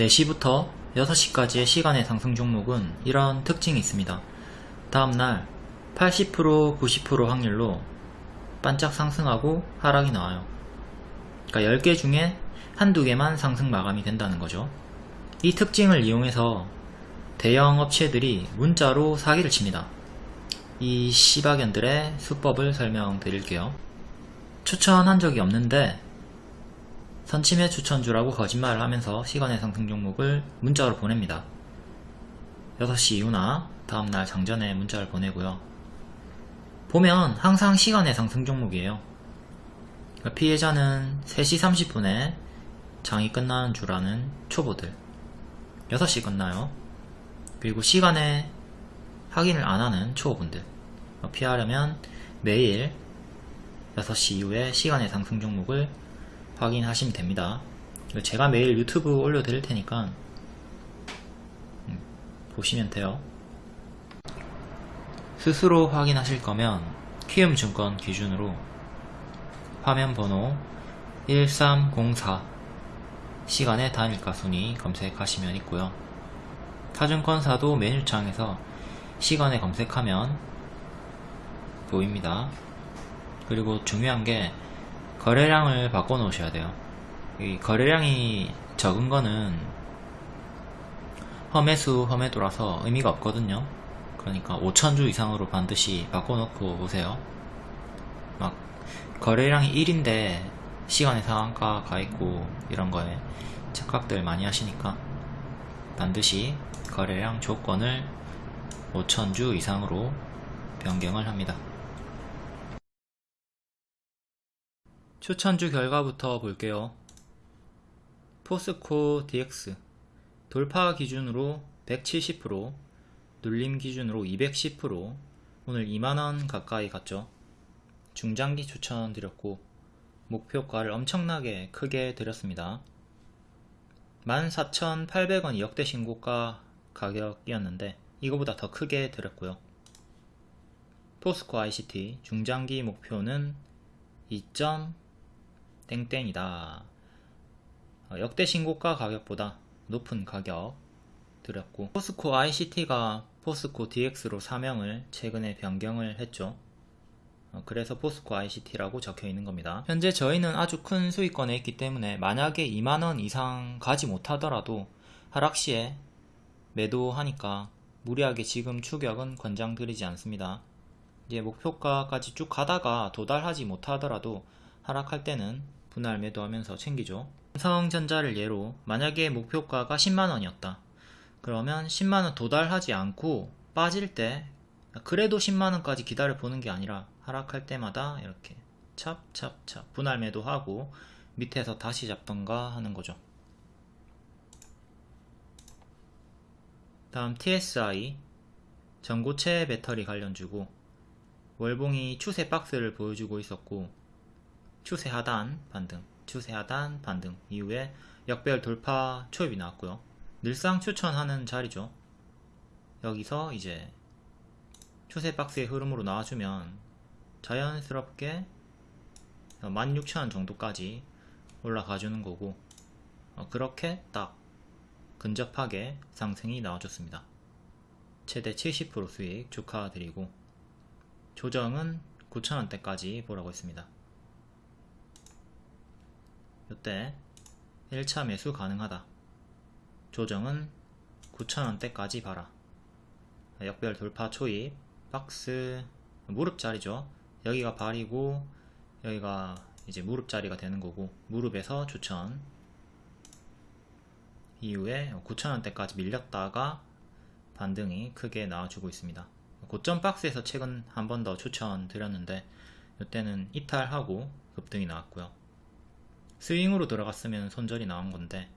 4시부터 6시까지의 시간의 상승 종목은 이런 특징이 있습니다. 다음날 80% 90% 확률로 반짝 상승하고 하락이 나와요. 그러니까 10개 중에 한두 개만 상승 마감이 된다는 거죠. 이 특징을 이용해서 대형 업체들이 문자로 사기를 칩니다. 이 시바견들의 수법을 설명드릴게요. 추천한 적이 없는데 선침해 추천주라고 거짓말을 하면서 시간의 상승 종목을 문자로 보냅니다. 6시 이후나 다음날 장전에 문자를 보내고요. 보면 항상 시간의 상승 종목이에요. 그러니까 피해자는 3시 30분에 장이 끝나는 줄 아는 초보들 6시 끝나요. 그리고 시간에 확인을 안 하는 초보분들 피하려면 매일 6시 이후에 시간의 상승 종목을 확인하시면 됩니다. 제가 매일 유튜브 올려드릴 테니까 음, 보시면 돼요. 스스로 확인하실 거면 키움증권 기준으로 화면 번호 1304 시간의 단일가 순위 검색하시면 있고요. 타증권사도 메뉴창에서 시간에 검색하면 보입니다. 그리고 중요한 게 거래량을 바꿔 놓으셔야 돼요. 이 거래량이 적은 거는 험해수 험해도라서 의미가 없거든요. 그러니까 5천주 이상으로 반드시 바꿔 놓고 오세요. 막 거래량이 1인데 시간의 상한가 가 있고 이런 거에 착각들 많이 하시니까 반드시 거래량 조건을 5천주 이상으로 변경을 합니다. 추천주 결과부터 볼게요. 포스코 DX 돌파 기준으로 170% 눌림 기준으로 210% 오늘 2만원 가까이 갔죠. 중장기 추천드렸고 목표가를 엄청나게 크게 드렸습니다. 14,800원이 역대 신고가 가격이었는데 이거보다 더 크게 드렸고요. 포스코 ICT 중장기 목표는 2. 땡땡이다. 어, 역대 신고가 가격보다 높은 가격 드렸고 포스코 ICT가 포스코 DX로 사명을 최근에 변경을 했죠. 어, 그래서 포스코 ICT라고 적혀 있는 겁니다. 현재 저희는 아주 큰 수익권에 있기 때문에 만약에 2만원 이상 가지 못하더라도 하락시에 매도하니까 무리하게 지금 추격은 권장드리지 않습니다. 이제 목표가까지 쭉 가다가 도달하지 못하더라도 하락할 때는 분할 매도하면서 챙기죠. 삼성전자를 예로 만약에 목표가가 10만원이었다. 그러면 10만원 도달하지 않고 빠질 때 그래도 10만원까지 기다려 보는 게 아니라 하락할 때마다 이렇게 찹찹찹 분할 매도하고 밑에서 다시 잡던가 하는 거죠. 다음 TSI 전고체 배터리 관련주고 월봉이 추세 박스를 보여주고 있었고 추세 하단 반등 추세 하단 반등 이후에 역별 돌파 초입이 나왔고요. 늘상 추천하는 자리죠. 여기서 이제 추세 박스의 흐름으로 나와주면 자연스럽게 16,000원 정도까지 올라가 주는 거고 어, 그렇게 딱 근접하게 상승이 나와줬습니다. 최대 70% 수익 축하드리고 조정은 9,000원대까지 보라고 했습니다 이때 1차 매수 가능하다. 조정은 9,000원대까지 봐라. 역별 돌파 초입, 박스, 무릎 자리죠. 여기가 발이고 여기가 이제 무릎 자리가 되는 거고 무릎에서 추천 이후에 9,000원대까지 밀렸다가 반등이 크게 나와주고 있습니다. 고점 박스에서 최근 한 번 더 추천 드렸는데 이때는 이탈하고 급등이 나왔고요. 스윙으로 들어갔으면 손절이 나온 건데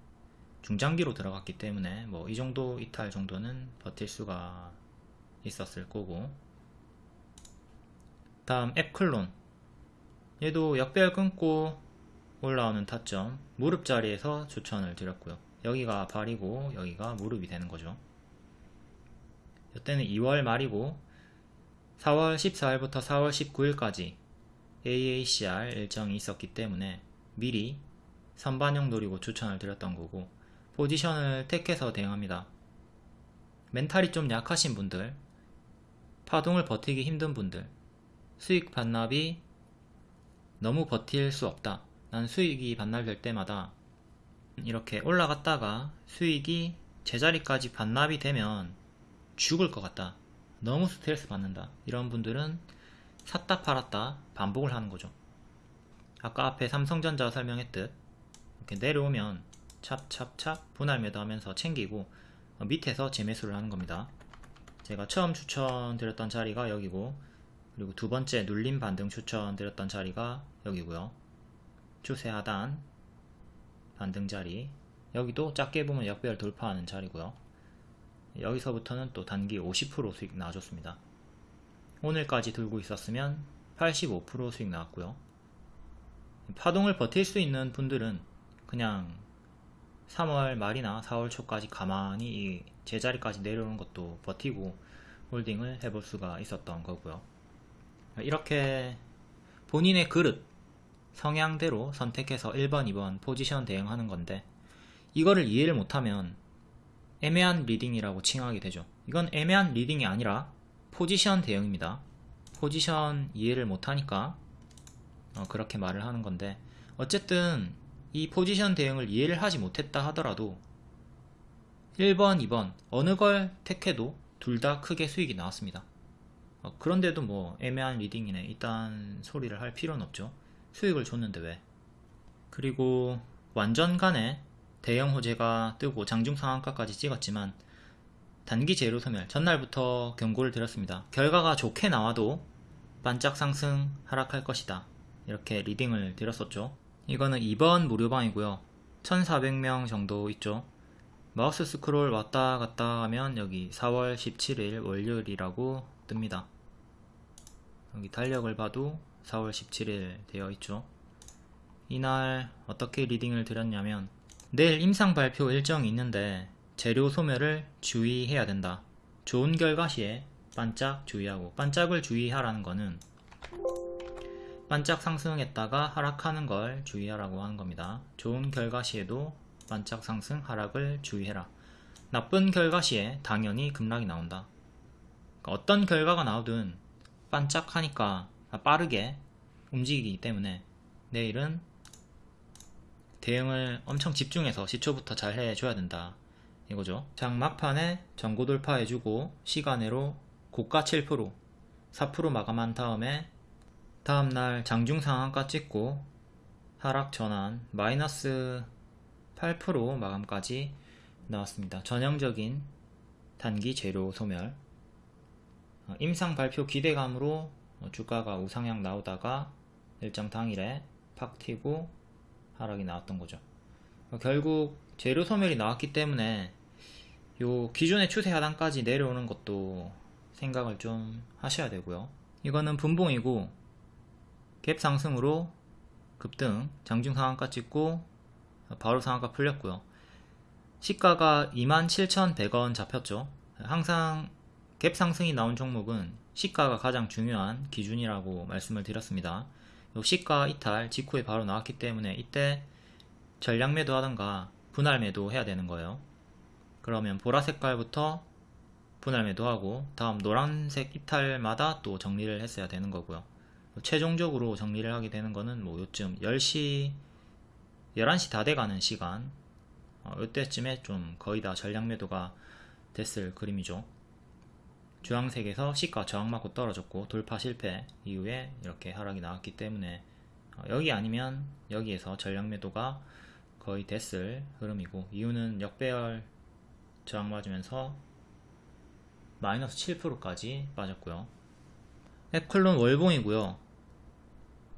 중장기로 들어갔기 때문에 뭐 이 정도 이탈 정도는 버틸 수가 있었을 거고. 다음 앱클론. 얘도 역별 끊고 올라오는 타점. 무릎 자리에서 추천을 드렸고요. 여기가 발이고 여기가 무릎이 되는 거죠. 이때는 2월 말이고 4월 14일부터 4월 19일까지 AACR 일정이 있었기 때문에 미리 선반영 노리고 추천을 드렸던 거고 포지션을 택해서 대응합니다. 멘탈이 좀 약하신 분들, 파동을 버티기 힘든 분들, 수익 반납이 너무 버틸 수 없다. 난 수익이 반납될 때마다 이렇게 올라갔다가 수익이 제자리까지 반납이 되면 죽을 것 같다. 너무 스트레스 받는다. 이런 분들은 샀다 팔았다 반복을 하는 거죠. 아까 앞에 삼성전자 설명했듯 이렇게 내려오면 찹찹찹 분할 매도하면서 챙기고 어, 밑에서 재매수를 하는 겁니다. 제가 처음 추천드렸던 자리가 여기고 그리고 두 번째 눌림 반등 추천드렸던 자리가 여기고요. 추세 하단 반등 자리 여기도 작게 보면 역배열 돌파하는 자리고요. 여기서부터는 또 단기 50% 수익 나와줬습니다. 오늘까지 들고 있었으면 85% 수익 나왔고요. 파동을 버틸 수 있는 분들은 그냥 3월 말이나 4월 초까지 가만히 이 제자리까지 내려오는 것도 버티고 홀딩을 해볼 수가 있었던 거고요. 이렇게 본인의 그릇, 성향대로 선택해서 1번, 2번 포지션 대응하는 건데 이거를 이해를 못하면 애매한 leading이라고 칭하게 되죠. 이건 애매한 leading이 아니라 포지션 대응입니다. 포지션 이해를 못하니까 어, 그렇게 말을 하는 건데 어쨌든 이 포지션 대응을 이해를 하지 못했다 하더라도 1번, 2번 어느 걸 택해도 둘 다 크게 수익이 나왔습니다. 어, 그런데도 뭐 애매한 leading이네 이딴 소리를 할 필요는 없죠. 수익을 줬는데 왜? 그리고 완전간에 대형 호재가 뜨고 장중 상한가까지 찍었지만 단기 재료 소멸 전날부터 경고를 드렸습니다. 결과가 좋게 나와도 반짝 상승 하락할 것이다. 이렇게 리딩을 드렸었죠. 이거는 2번 무료방이고요. 1400명 정도 있죠. 마우스 스크롤 왔다 갔다 하면 여기 4월 17일 월요일이라고 뜹니다. 여기 달력을 봐도 4월 17일 되어 있죠. 이날 어떻게 리딩을 드렸냐면 내일 임상 발표 일정이 있는데 재료 소멸을 주의해야 된다. 좋은 결과 시에 반짝 주의하고 반짝을 주의하라는 거는 반짝 상승했다가 하락하는 걸 주의하라고 하는 겁니다. 좋은 결과 시에도 반짝 상승 하락을 주의해라. 나쁜 결과 시에 당연히 급락이 나온다. 그러니까 어떤 결과가 나오든 반짝하니까 빠르게 움직이기 때문에 내일은 대응을 엄청 집중해서 시초부터 잘 해줘야 된다. 이거죠. 장 막판에 전고 돌파해주고 시간으로 고가 7% 4% 마감한 다음에 다음날 장중 상한가 찍고 하락 전환 마이너스 8% 마감까지 나왔습니다. 전형적인 단기 재료 소멸 어, 임상 발표 기대감으로 주가가 우상향 나오다가 일정 당일에 팍 튀고 하락이 나왔던 거죠. 어, 결국 재료 소멸이 나왔기 때문에 요 기존의 추세 하단까지 내려오는 것도 생각을 좀 하셔야 되고요. 이거는 분봉이고 갭 상승으로 급등 장중 상한가 찍고 바로 상한가 풀렸고요. 시가가 27,100원 잡혔죠. 항상 갭 상승이 나온 종목은 시가가 가장 중요한 기준이라고 말씀을 드렸습니다. 시가 이탈 직후에 바로 나왔기 때문에 이때 전량 매도 하던가 분할 매도 해야 되는 거예요. 그러면 보라 색깔부터 분할 매도하고 다음 노란색 이탈마다 또 정리를 했어야 되는 거고요. 최종적으로 정리를 하게 되는 거는 뭐 요쯤 10시 11시 다 돼가는 시간 어, 이때쯤에 좀 거의 다 전량 매도가 됐을 그림이죠. 주황색에서 시가 저항 맞고 떨어졌고 돌파 실패 이후에 이렇게 하락이 나왔기 때문에 어, 여기 아니면 여기에서 전량 매도가 거의 됐을 흐름이고 이유는 역배열 저항 맞으면서 마이너스 7%까지 빠졌고요. 에클론 월봉이고요.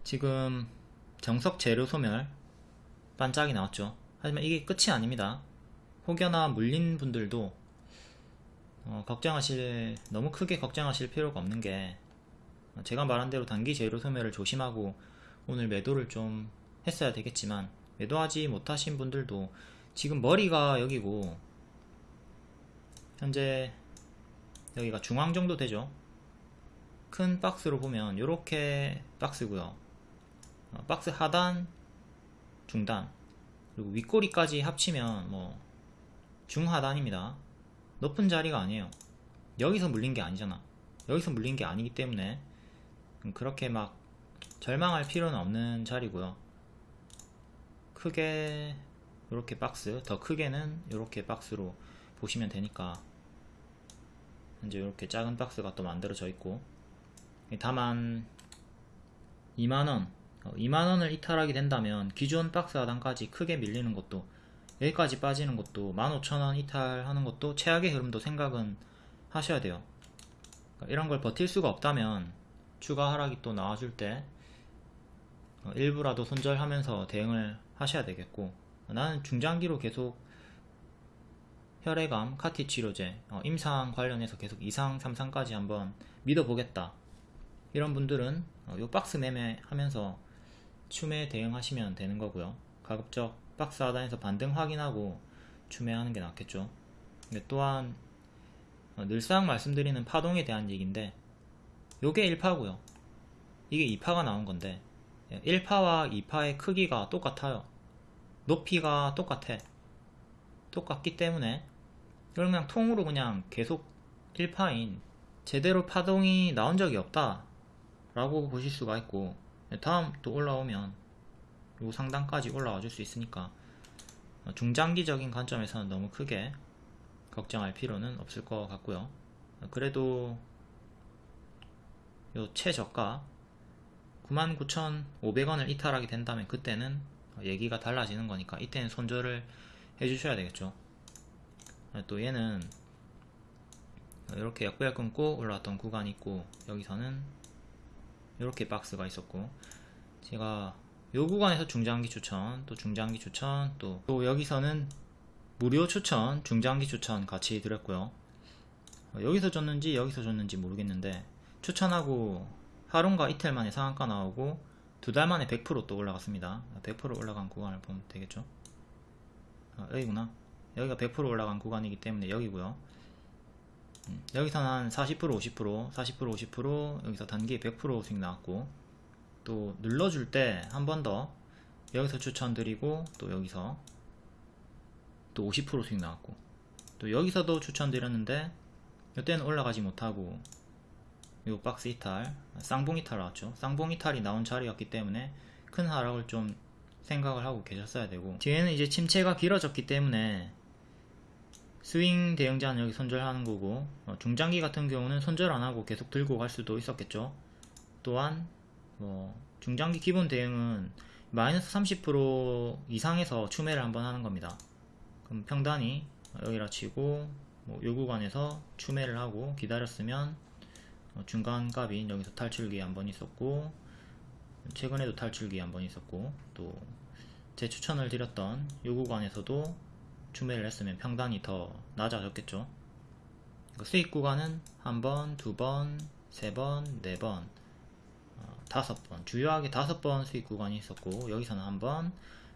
지금 정석 재료 소멸 반짝이 나왔죠. 하지만 이게 끝이 아닙니다. 혹여나 물린 분들도 어, 걱정하실 너무 크게 걱정하실 필요가 없는 게 제가 말한 대로 단기 재료 소멸을 조심하고 오늘 매도를 좀 했어야 되겠지만 매도하지 못하신 분들도 지금 머리가 여기고 현재 여기가 중앙 정도 되죠 큰 박스로 보면 이렇게 박스고요 어, 박스 하단 중단 그리고 윗꼬리까지 합치면 뭐 중하단입니다. 높은 자리가 아니에요. 여기서 물린 게 아니잖아. 여기서 물린 게 아니기 때문에 그렇게 막 절망할 필요는 없는 자리고요. 크게 이렇게 박스, 더 크게는 이렇게 박스로 보시면 되니까 이제 이렇게 작은 박스가 또 만들어져 있고 다만 2만원 2만원을 이탈하게 된다면 기존 박스 하단까지 크게 밀리는 것도 여기까지 빠지는 것도 15,000원 이탈하는 것도 최악의 흐름도 생각은 하셔야 돼요 그러니까 이런 걸 버틸 수가 없다면 추가 하락이 또 나와줄 때 어, 일부라도 손절하면서 대응을 하셔야 되겠고 나는 중장기로 계속 혈액암, 카티 치료제, 어, 임상 관련해서 계속 2상, 3상까지 한번 믿어보겠다. 이런 분들은 어, 요 박스 매매 하면서 추매 대응하시면 되는 거고요. 가급적 박스 하단에서 반등 확인하고 추매하는 게 낫겠죠. 또한 어, 늘상 말씀드리는 파동에 대한 얘기인데 요게 1파고요. 이게 2파가 나온 건데 1파와 2파의 크기가 똑같아요. 높이가 똑같아. 똑같기 때문에 이걸 그냥 통으로 그냥 계속 1파인 제대로 파동이 나온 적이 없다 라고 보실 수가 있고 다음 또 올라오면 요 상단까지 올라와 줄 수 있으니까 중장기적인 관점에서는 너무 크게 걱정할 필요는 없을 것 같고요. 그래도 요 최저가 99,500원을 이탈하게 된다면 그때는 얘기가 달라지는 거니까 이때는 손절을 해주셔야 되겠죠. 또 얘는 이렇게 약배열 끊고 올라왔던 구간이 있고 여기서는 이렇게 박스가 있었고 제가 요 구간에서 중장기 추천 또 중장기 추천 또, 또 여기서는 무료 추천 중장기 추천 같이 드렸고요. 여기서 줬는지 여기서 줬는지 모르겠는데 추천하고 하루인가 이틀 만에 상한가 나오고 두 달 만에 100%또 올라갔습니다. 100% 올라간 구간을 보면 되겠죠? 아, 여기구나. 여기가 100% 올라간 구간이기 때문에 여기고요. 음, 여기서는 한40% 50% 40% 50% 여기서 단기 100% 수익 나왔고 또 눌러줄 때 한 번 더 여기서 추천드리고 또 여기서 또 50% 수익 나왔고 또 여기서도 추천드렸는데 이때는 올라가지 못하고 요 박스 이탈 쌍봉 이탈 나왔죠. 쌍봉 이탈이 나온 자리였기 때문에 큰 하락을 좀 생각을 하고 계셨어야 되고 뒤에는 이제 침체가 길어졌기 때문에 스윙 대응자는 여기 손절하는 거고 어, 중장기 같은 경우는 손절 안하고 계속 들고 갈 수도 있었겠죠. 또한 뭐 중장기 기본 대응은 마이너스 30% 이상에서 추매를 한번 하는 겁니다. 그럼 평단이 여기라 치고 뭐 요 구간에서 추매를 하고 기다렸으면 어, 중간 값이 여기서 탈출기 한번 있었고 최근에도 탈출기 한번 있었고 또 제 추천을 드렸던 요 구간에서도 추매를 했으면 평단이 더 낮아졌겠죠? 그러니까 수익 구간은 한 번, 두 번, 세 번, 네 번, 어, 다섯 번. 주요하게 다섯 번 수익 구간이 있었고 여기서는 한번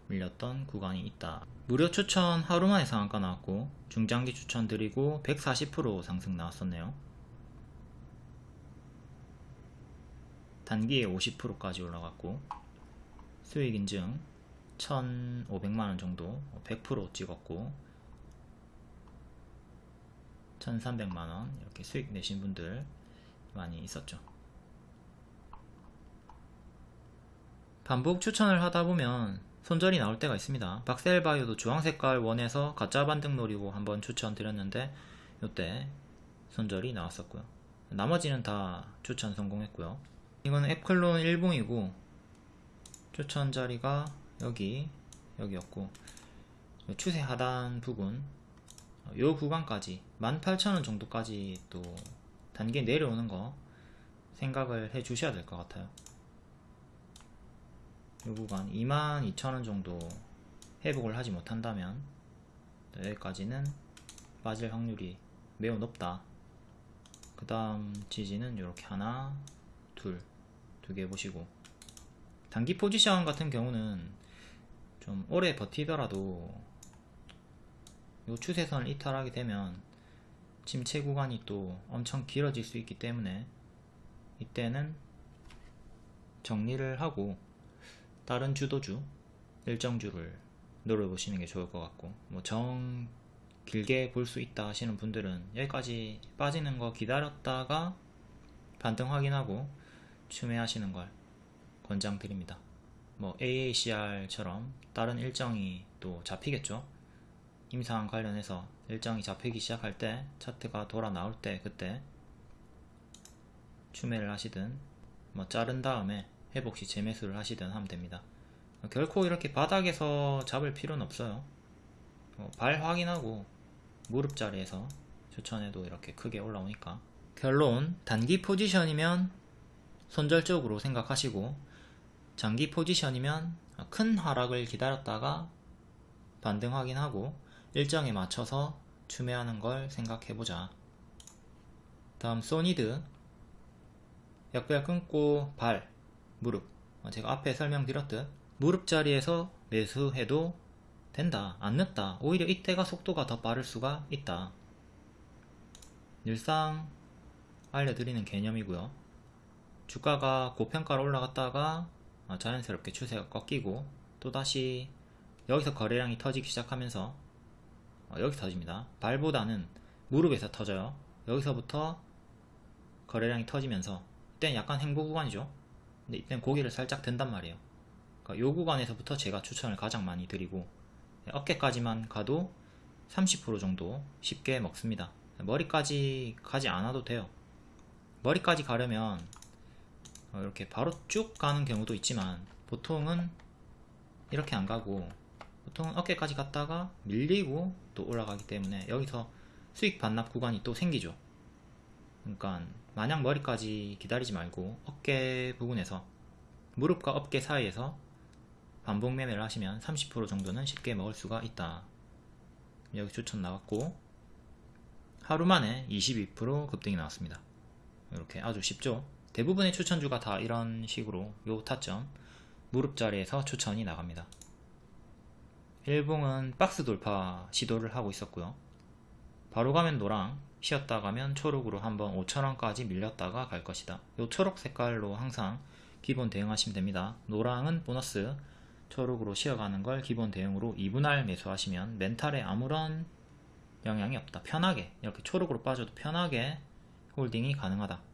밀렸던 구간이 있다. 무료 추천 하루만에 상한가 나왔고 중장기 추천 드리고 140% 상승 나왔었네요. 단기에 50%까지 올라갔고 수익 인증 1,500만원 정도 100% 찍었고 1,300만원 이렇게 수익 내신 분들 많이 있었죠. 반복 추천을 하다보면 손절이 나올 때가 있습니다. 박셀바이오도 주황색깔 원에서 가짜 반등 노리고 한번 추천 드렸는데 이때 손절이 나왔었고요. 나머지는 다 추천 성공했고요. 이거는 앱클론 1봉이고 추천 자리가 여기 여기였고 추세 하단 부분 요 구간까지 18,000원 정도까지 또 단계 내려오는 거 생각을 해 주셔야 될 것 같아요. 요 구간 22,000원 정도 회복을 하지 못한다면 여기까지는 빠질 확률이 매우 높다. 그 다음 지지는 이렇게 하나 둘 두 개 보시고 단기 포지션 같은 경우는 좀 오래 버티더라도 요 추세선을 이탈하게 되면 침체 구간이 또 엄청 길어질 수 있기 때문에 이때는 정리를 하고 다른 주도주 일정주를 노려보시는 게 좋을 것 같고 뭐 정 길게 볼 수 있다 하시는 분들은 여기까지 빠지는 거 기다렸다가 반등 확인하고 추매하시는 걸 권장드립니다. 뭐 AACR처럼 다른 일정이 또 잡히겠죠. 임상 관련해서 일정이 잡히기 시작할 때 차트가 돌아 나올 때 그때 추매를 하시든 뭐 자른 다음에 회복 시 재매수를 하시든 하면 됩니다. 결코 이렇게 바닥에서 잡을 필요는 없어요. 어, 발 확인하고 무릎 자리에서 추천해도 이렇게 크게 올라오니까 결론 단기 포지션이면 손절적으로 생각하시고 장기 포지션이면 큰 하락을 기다렸다가 반등 확인하고 일정에 맞춰서 추매하는 걸 생각해보자. 다음 소니드 약별 끊고 발, 무릎 제가 앞에 설명드렸듯 무릎 자리에서 매수해도 된다. 안 늦다. 오히려 이때가 속도가 더 빠를 수가 있다. 늘상 알려드리는 개념이고요. 주가가 고평가로 올라갔다가 자연스럽게 추세가 꺾이고 또다시 여기서 거래량이 터지기 시작하면서 어, 여기 터집니다. 발보다는 무릎에서 터져요. 여기서부터 거래량이 터지면서 이때는 약간 행보 구간이죠. 근데 이때는 고개를 살짝 든단 말이에요. 그러니까 요 구간에서부터 제가 추천을 가장 많이 드리고 네, 어깨까지만 가도 30% 정도 쉽게 먹습니다. 머리까지 가지 않아도 돼요. 머리까지 가려면 어, 이렇게 바로 쭉 가는 경우도 있지만 보통은 이렇게 안 가고 보통은 어깨까지 갔다가 밀리고 또 올라가기 때문에 여기서 수익 반납 구간이 또 생기죠. 그러니까 마냥 머리까지 기다리지 말고 어깨 부분에서 무릎과 어깨 사이에서 반복 매매를 하시면 30% 정도는 쉽게 먹을 수가 있다. 여기 추천 나왔고 하루 만에 22% 급등이 나왔습니다. 이렇게 아주 쉽죠. 대부분의 추천주가 다 이런 식으로 요 타점 무릎 자리에서 추천이 나갑니다. 일봉은 박스 돌파 시도를 하고 있었고요. 바로 가면 노랑, 쉬었다 가면 초록으로 한번 5천원까지 밀렸다가 갈 것이다. 요 초록 색깔로 항상 기본 대응하시면 됩니다. 노랑은 보너스, 초록으로 쉬어가는 걸 기본 대응으로 2분할 매수하시면 멘탈에 아무런 영향이 없다. 편하게 이렇게 초록으로 빠져도 편하게 holding이 가능하다.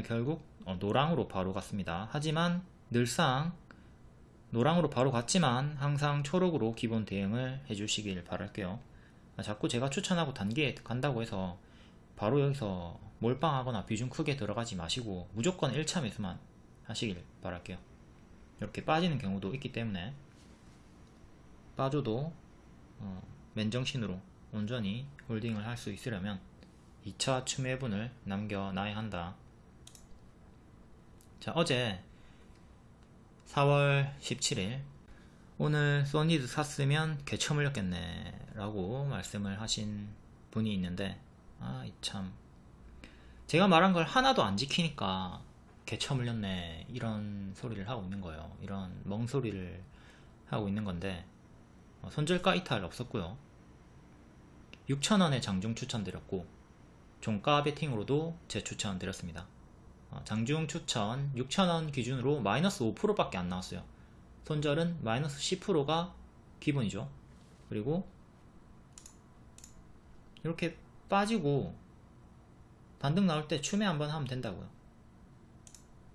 결국 어, 노랑으로 바로 갔습니다. 하지만 늘상 노랑으로 바로 갔지만 항상 초록으로 기본 대응을 해주시길 바랄게요. 아, 자꾸 제가 추천하고 단계에 간다고 해서 바로 여기서 몰빵하거나 비중 크게 들어가지 마시고 무조건 1차 매수만 하시길 바랄게요. 이렇게 빠지는 경우도 있기 때문에 빠져도 어, 맨정신으로 온전히 홀딩을 할 수 있으려면 2차 추매분을 남겨놔야 한다. 자 어제 4월 17일 오늘 소니드 샀으면 개처 물렸겠네 라고 말씀을 하신 분이 있는데 아 참. 제가 말한 걸 하나도 안 지키니까 개처 물렸네 이런 소리를 하고 있는 거예요. 이런 멍소리를 하고 있는 건데 어, 손절가 이탈 없었고요. 6천원에 장중 추천드렸고 종가 베팅으로도 재추천 드렸습니다. 어, 장중 추천 6천원 기준으로 마이너스 5%밖에 안 나왔어요. 손절은 마이너스 10%가 기본이죠. 그리고 이렇게 빠지고 반등 나올 때 추매 한번 하면 된다고요.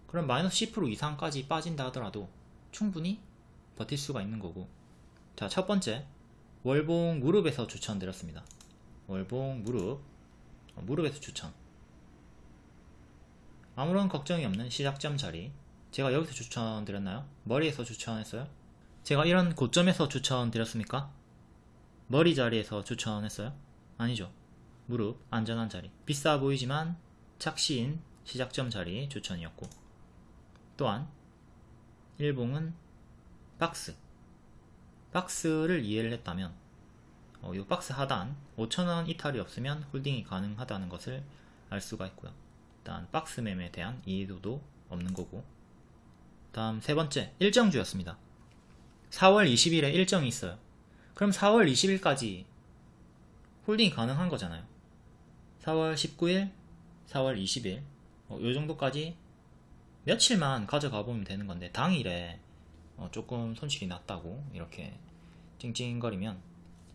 그럼 마이너스 10% 이상까지 빠진다 하더라도 충분히 버틸 수가 있는 거고. 자 첫 번째. 월봉 무릎에서 추천드렸습니다. 월봉 무릎. 어, 무릎에서 추천 아무런 걱정이 없는 시작점 자리 제가 여기서 추천드렸나요? 머리에서 추천했어요? 제가 이런 고점에서 추천드렸습니까? 머리 자리에서 추천했어요? 아니죠 무릎 안전한 자리 비싸 보이지만 착시인 시작점 자리 추천이었고 또한 일봉은 박스 박스를 이해를 했다면 어, 이 박스 하단 5천원 이탈이 없으면 홀딩이 가능하다는 것을 알 수가 있고요 일단 박스 매매에 대한 이해도도 없는 거고. 다음 세 번째 일정주였습니다. 4월 20일에 일정이 있어요. 그럼 4월 20일까지 홀딩이 가능한 거잖아요. 4월 19일 4월 20일 어, 요 정도까지 며칠만 가져가 보면 되는 건데 당일에 어, 조금 손실이 났다고 이렇게 찡찡거리면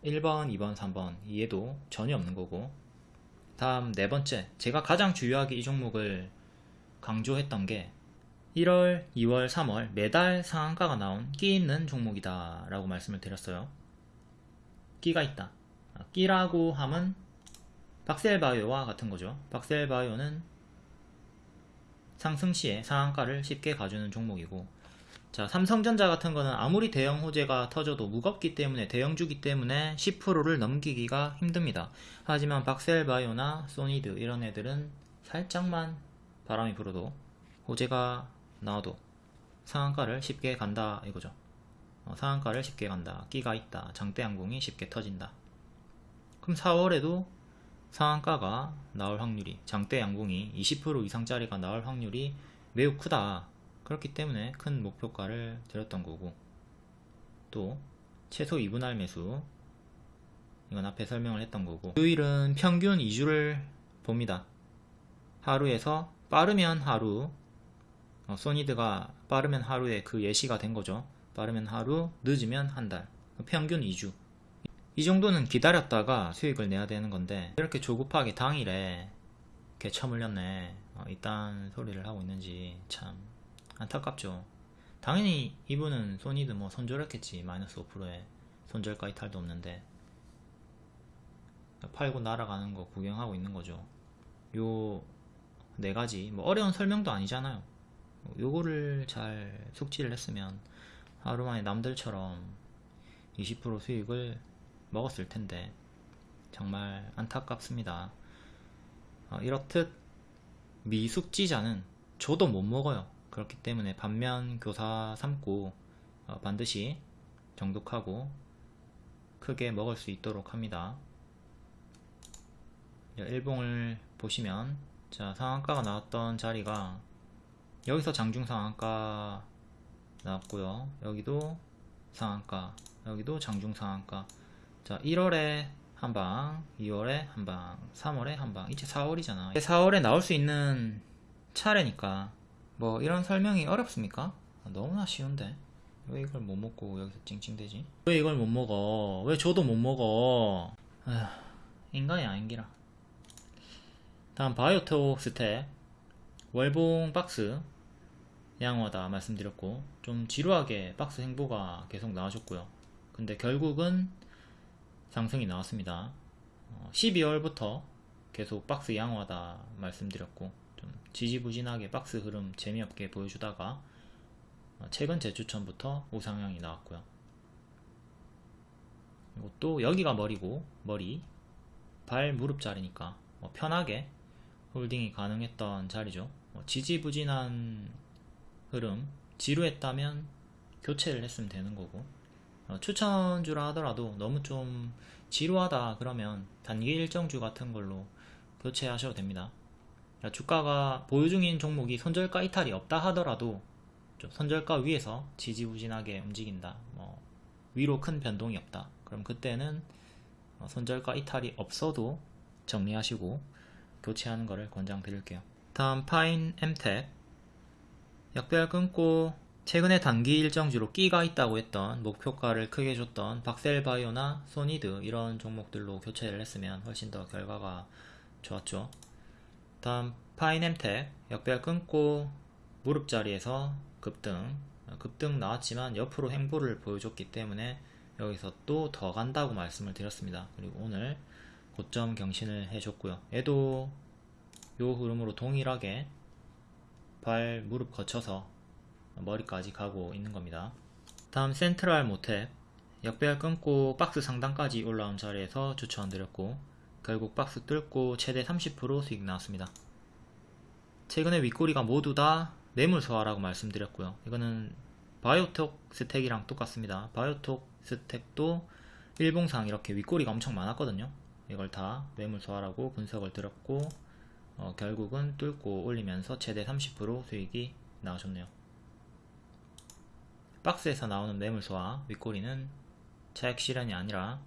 1번, 2번, 3번 얘도 전혀 없는 거고 다음 네 번째 제가 가장 주요하게 이 종목을 강조했던 게 1월, 2월, 3월 매달 상한가가 나온 끼 있는 종목이다 라고 말씀을 드렸어요. 끼가 있다. 아, 끼라고 함은 박셀바이오와 같은 거죠. 박셀바이오는 상승 시에 상한가를 쉽게 가주는 종목이고 자 삼성전자 같은 거는 아무리 대형 호재가 터져도 무겁기 때문에 대형주기 때문에 10%를 넘기기가 힘듭니다. 하지만 박셀바이오나 소니드 이런 애들은 살짝만 바람이 불어도 호재가 나와도 상한가를 쉽게 간다 이거죠. 어, 상한가를 쉽게 간다. 끼가 있다. 장대 항공이 쉽게 터진다. 그럼 4월에도 상한가가 나올 확률이 장대 양봉이 20% 이상짜리가 나올 확률이 매우 크다 그렇기 때문에 큰 목표가를 드렸던 거고 또 최소 2분할 매수 이건 앞에 설명을 했던 거고 요일은 평균 2주를 봅니다. 하루에서 빠르면 하루 어, 소니드가 빠르면 하루에 그 예시가 된 거죠. 빠르면 하루 늦으면 한 달. 평균 2주. 이 정도는 기다렸다가 수익을 내야 되는 건데 이렇게 조급하게 당일에 이렇게 처물렸네. 어, 이딴 소리를 하고 있는지 참 안타깝죠. 당연히 이분은 소니드 뭐 손절했겠지. 마이너스 5%에 손절가 이탈도 없는데. 팔고 날아가는 거 구경하고 있는 거죠. 요 네 가지. 뭐 어려운 설명도 아니잖아요. 요거를 잘 숙지를 했으면 하루 만에 남들처럼 20% 수익을 먹었을 텐데. 정말 안타깝습니다. 어, 이렇듯 미숙지자는 저도 못 먹어요. 그렇기 때문에 반면 교사 삼고 어, 반드시 정독하고 크게 먹을 수 있도록 합니다. 일봉을 보시면 자 상한가가 나왔던 자리가 여기서 장중 상한가 나왔고요. 여기도 상한가 여기도 장중 상한가 자 1월에 한방 2월에 한방 3월에 한방 이제 4월이잖아 4월에 나올 수 있는 차례니까 뭐 이런 설명이 어렵습니까? 너무나 쉬운데 왜 이걸 못 먹고 여기서 찡찡대지? 왜 이걸 못 먹어? 왜 저도 못 먹어? 인간이 아닌기라 다음 바이오톡스텍 월봉 박스 양호하다 말씀드렸고 좀 지루하게 박스 행보가 계속 나와줬고요 근데 결국은 상승이 나왔습니다. 12월부터 어, 계속 박스 양호하다 말씀드렸고 좀 지지부진하게 박스 흐름 재미없게 보여주다가 어, 최근 재추천부터 우상향이 나왔고요. 또 여기가 머리고 머리 발 무릎 자리니까 뭐 편하게 홀딩이 가능했던 자리죠. 뭐 지지부진한 흐름 지루했다면 교체를 했으면 되는 거고 어, 추천주라 하더라도 너무 좀 지루하다 그러면 단기 일정주 같은 걸로 교체하셔도 됩니다. 주가가 보유 중인 종목이 손절가 이탈이 없다 하더라도 손절가 위에서 지지부진하게 움직인다. 뭐 위로 큰 변동이 없다. 그럼 그때는 어, 손절가 이탈이 없어도 정리하시고 교체하는 것을 권장드릴게요. 다음 파인 엠텍 역별 끊고 최근에 단기 일정주로 끼가 있다고 했던 목표가를 크게 줬던 박셀바이오나 소니드 이런 종목들로 교체를 했으면 훨씬 더 결과가 좋았죠. 다음 파이넴텍 역별 끊고 무릎 자리에서 급등 급등 나왔지만 옆으로 행보를 보여줬기 때문에 여기서 또 더 간다고 말씀을 드렸습니다. 그리고 오늘 고점 경신을 해줬고요. 얘도 요 흐름으로 동일하게 발 무릎 거쳐서 머리까지 가고 있는 겁니다. 다음 센트럴 모탭 역배열 끊고 박스 상단까지 올라온 자리에서 추천드렸고 결국 박스 뚫고 최대 30% 수익 나왔습니다. 최근에 윗꼬리가 모두 다 매물 소화라고 말씀드렸고요. 이거는 바이오톡 스택이랑 똑같습니다. 바이오톡 스택도 일봉상 이렇게 윗꼬리가 엄청 많았거든요. 이걸 다 매물 소화라고 분석을 드렸고 어, 결국은 뚫고 올리면서 최대 30% 수익이 나오셨네요. 박스에서 나오는 매물소와 윗꼬리는 차액 실현이 아니라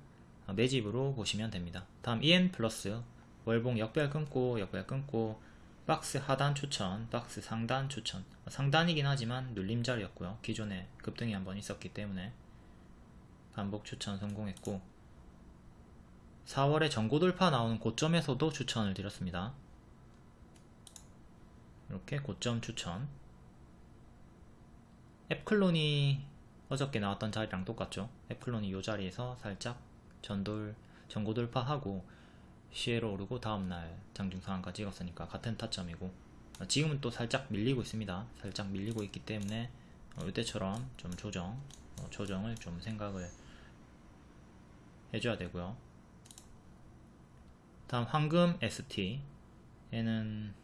매집으로 보시면 됩니다. 다음 EN 플러스 월봉 역별 끊고 역별 끊고 박스 하단 추천, 박스 상단 추천 상단이긴 하지만 눌림자리였고요. 기존에 급등이 한번 있었기 때문에 반복 추천 성공했고 4월에 전고 돌파 나오는 고점에서도 추천을 드렸습니다. 이렇게 고점 추천. 앱클론이 어저께 나왔던 자리랑 똑같죠. 앱클론이 이 자리에서 살짝 전돌 전고 돌파하고 시에로 오르고 다음날 장중 상한가 찍었으니까 같은 타점이고 어, 지금은 또 살짝 밀리고 있습니다. 살짝 밀리고 있기 때문에 어, 이때처럼 좀 조정 어, 조정을 좀 생각을 해줘야 되고요. 다음 황금 ST 얘는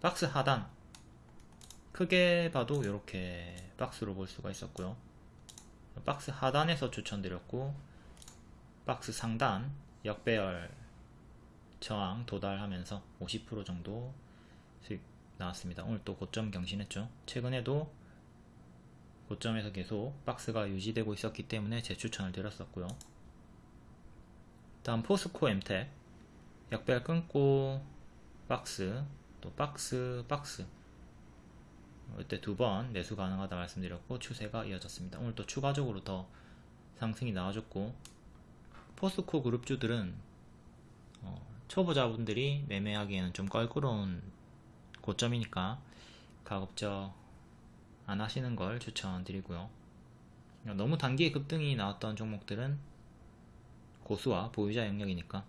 박스 하단 크게 봐도 이렇게 박스로 볼 수가 있었고요. 박스 하단에서 추천드렸고 박스 상단 역배열 저항 도달하면서 50% 정도 수익 나왔습니다. 오늘 또 고점 경신했죠. 최근에도 고점에서 계속 박스가 유지되고 있었기 때문에 재추천을 드렸었고요. 다음 포스코 엠텍 역배열 끊고 박스 또 박스 박스 이때 두 번 매수 가능하다 말씀드렸고 추세가 이어졌습니다. 오늘 또 추가적으로 더 상승이 나와줬고 포스코 그룹주들은 어, 초보자분들이 매매하기에는 좀 껄끄러운 고점이니까 가급적 안 하시는 걸 추천드리고요. 너무 단기에 급등이 나왔던 종목들은 고수와 보유자 영역이니까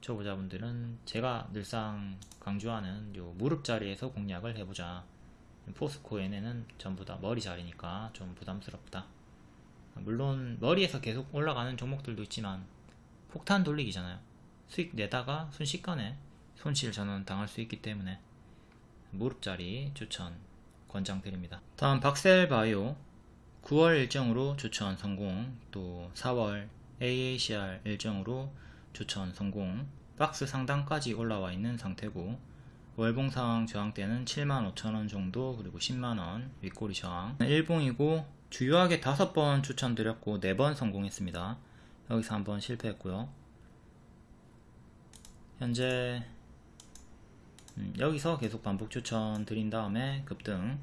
초보자분들은 제가 늘상 강조하는 요 무릎 자리에서 공략을 해보자. 포스코에는 전부 다 머리 자리니까 좀 부담스럽다. 물론 머리에서 계속 올라가는 종목들도 있지만 폭탄 돌리기잖아요. 수익 내다가 순식간에 손실 전원 당할 수 있기 때문에. 무릎 자리 추천 권장드립니다. 다음 박셀바이오. 9월 일정으로 추천 성공 또 4월 AACR 일정으로 추천 성공. 박스 상단까지 올라와 있는 상태고 월봉 상황 저항대는 75,000원 정도 그리고 10만원 윗꼬리 저항. 일봉이고 주요하게 5번 추천드렸고 4번 성공했습니다 여기서 한번 실패했고요. 현재 음, 여기서 계속 반복 추천 드린 다음에 급등.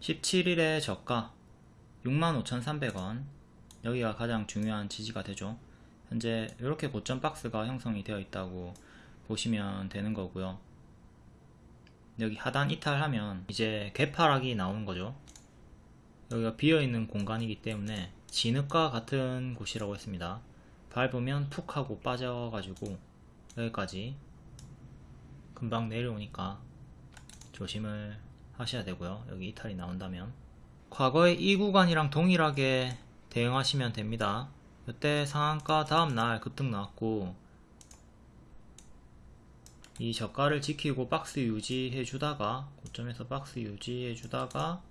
17일에 저가 65,300원. 여기가 가장 중요한 지지가 되죠. 현재 이렇게 고점 박스가 형성이 되어 있다고 보시면 되는 거고요. 여기 하단 이탈하면 이제 개파락이 나오는 거죠 여기가 비어있는 공간이기 때문에 진흙과 같은 곳이라고 했습니다. 밟으면 푹 하고 빠져가지고 여기까지 금방 내려오니까 조심을 하셔야 되고요. 여기 이탈이 나온다면. 과거의 이 구간이랑 동일하게 대응하시면 됩니다. 이때 상한가 다음날 급등 나왔고 이 저가를 지키고 박스 유지해 주다가 고점에서 박스 유지해 주다가